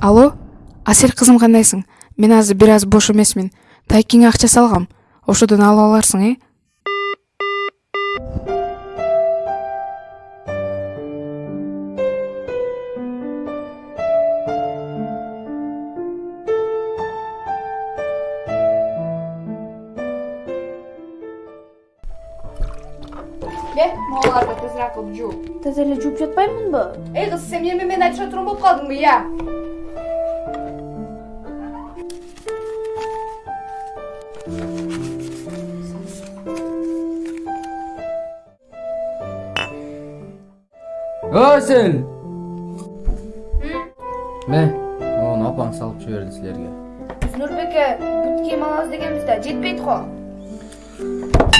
асель кызым кандайсың мен азыр бир аз бош эмесмин тайкиңе акча салгам ошодон алып аларсың э? Moğollarda tezrak olup жуу. таза эле жууп жатпаймынбы Ey kız sen benim мен айтыша турган болуп калдыңбы я? Асел! Мә, оны апаң салып жіберді сілерге. Нурбеке, бут кийим алабыз дегенбиз да, жетпейт го.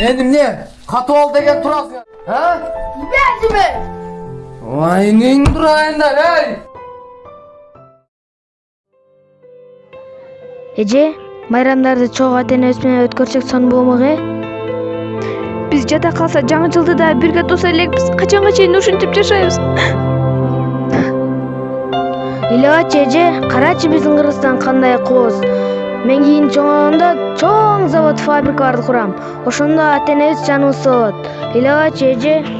Енді міне, қату ал деген тұрасың. А? Бердиме? Ай, нең тұрайындар, ей! эже майрамдарды чогуу ата энебиз менен өткөрсөк сонун болмок э? Биз жада калса жаңы жылды да бирге туса элекпиз качанга чейин ушинтип жашайбыз. Ыйлабачы эже карачы биздин кыргызстан кандай кооз? Мен кийин чоңойгондо чоң завод фабрикаларды курам. Ошондо ата энебиз жаныбызды салып алат ыйлабачы эже